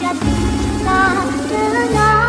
下最大的那